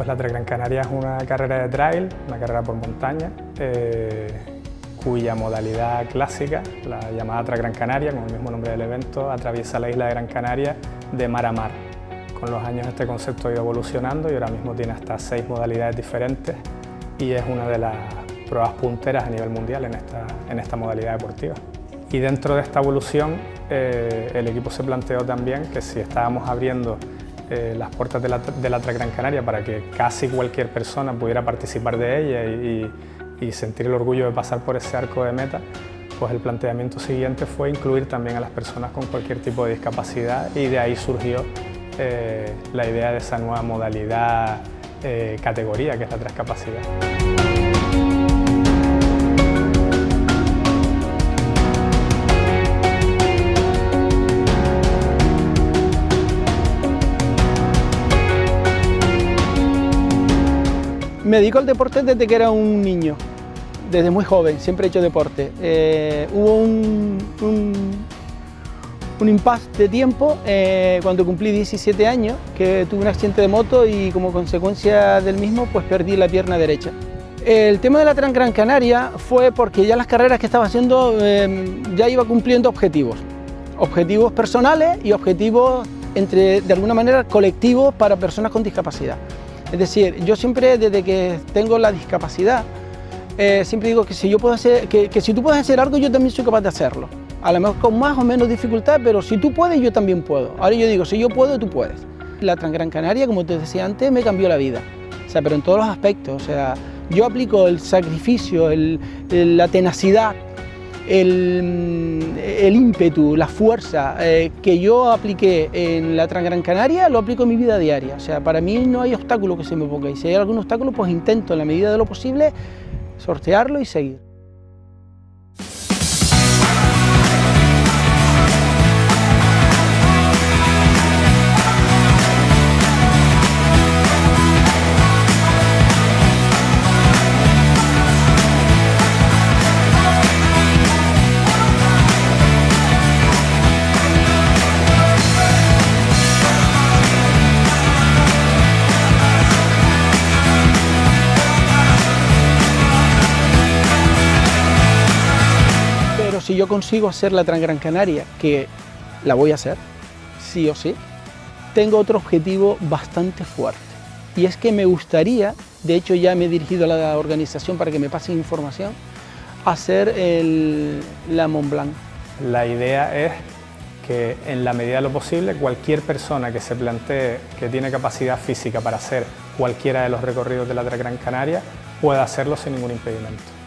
Pues la Gran Canaria es una carrera de trail, una carrera por montaña, eh, cuya modalidad clásica, la llamada Gran Canaria, con el mismo nombre del evento, atraviesa la isla de Gran Canaria de mar a mar. Con los años este concepto ha ido evolucionando y ahora mismo tiene hasta seis modalidades diferentes y es una de las pruebas punteras a nivel mundial en esta, en modalidad deportiva. Y dentro de esta evolución, eh, el equipo se planteó también que si estábamos abriendo eh, las puertas de la, de la Gran Canaria para que casi cualquier persona pudiera participar de ella y, sentir el orgullo de pasar por ese arco de meta, pues el planteamiento siguiente fue incluir también a las personas con cualquier tipo de discapacidad y de ahí surgió eh, la idea de esa nueva modalidad, categoría que es la transcapacidad. Me dedico al deporte desde que era un niño, desde muy joven, siempre he hecho deporte. Eh, hubo un, un, impasse de tiempo eh, cuando cumplí 17 años, que tuve un accidente de moto y como consecuencia del mismo pues perdí la pierna derecha. El tema de la Gran Canaria fue porque ya las carreras que estaba haciendo eh, ya iba cumpliendo objetivos. Objetivos personales y objetivos entre, de alguna manera colectivos para personas con discapacidad. Es decir, yo siempre desde que tengo la discapacidad, eh, siempre digo que si, yo puedo hacer, que, si tú puedes hacer algo, yo también soy capaz de hacerlo. A lo mejor con más o menos dificultad, pero si tú puedes, yo también puedo. Ahora yo digo, si yo puedo, tú puedes. La Transgran Canaria, como te decía antes, me cambió la vida. O sea, pero en todos los aspectos. O sea, yo aplico el sacrificio, la tenacidad, el, ímpetu, la fuerza eh, que yo apliqué en la Transgran Canaria, lo aplico en mi vida diaria. O sea, para mí no hay obstáculo que se me ponga y si hay algún obstáculo, pues intento en la medida de lo posible sortearlo y seguir. Si yo consigo hacer la Transgran Canaria, que la voy a hacer, sí o sí, tengo otro objetivo bastante fuerte. Y es que me gustaría, de hecho ya me he dirigido a la organización para que me pasen información, hacer el, la Mont Blanc. La idea es que en la medida de lo posible cualquier persona que se plantee que tiene capacidad física para hacer cualquiera de los recorridos de la Gran Canaria pueda hacerlo sin ningún impedimento.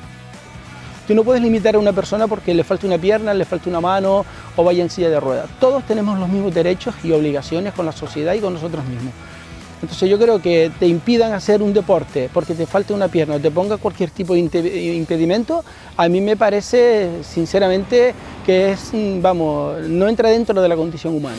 Tú no puedes limitar a una persona porque le falta una pierna, le falta una mano o vaya en silla de ruedas. Todos tenemos los mismos derechos y obligaciones con la sociedad y con nosotros mismos. Entonces yo creo que te impidan hacer un deporte porque te falta una pierna o te ponga cualquier tipo de impedimento, a mí me parece sinceramente que es, vamos, no entra dentro de la condición humana.